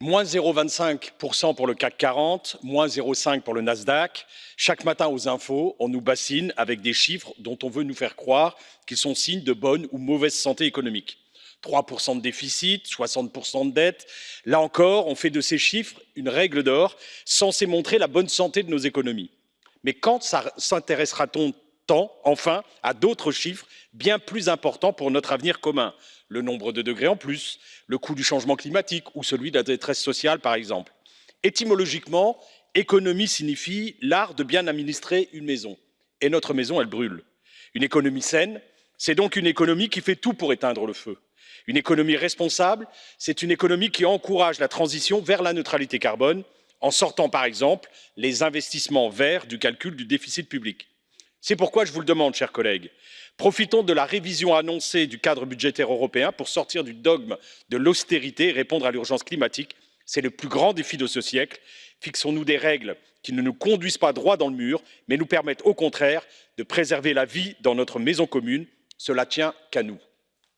Moins 0,25% pour le CAC 40, moins 0,5 pour le Nasdaq. Chaque matin aux infos, on nous bassine avec des chiffres dont on veut nous faire croire qu'ils sont signes de bonne ou mauvaise santé économique. 3% de déficit, 60% de dette. Là encore, on fait de ces chiffres une règle d'or censée montrer la bonne santé de nos économies. Mais quand s'intéressera-t-on tant, enfin, à d'autres chiffres bien plus importants pour notre avenir commun le nombre de degrés en plus, le coût du changement climatique ou celui de la détresse sociale, par exemple. Étymologiquement, économie signifie l'art de bien administrer une maison. Et notre maison, elle brûle. Une économie saine, c'est donc une économie qui fait tout pour éteindre le feu. Une économie responsable, c'est une économie qui encourage la transition vers la neutralité carbone en sortant, par exemple, les investissements verts du calcul du déficit public. C'est pourquoi je vous le demande, chers collègues, profitons de la révision annoncée du cadre budgétaire européen pour sortir du dogme de l'austérité et répondre à l'urgence climatique. C'est le plus grand défi de ce siècle. Fixons nous des règles qui ne nous conduisent pas droit dans le mur, mais nous permettent au contraire de préserver la vie dans notre maison commune. Cela tient qu'à nous.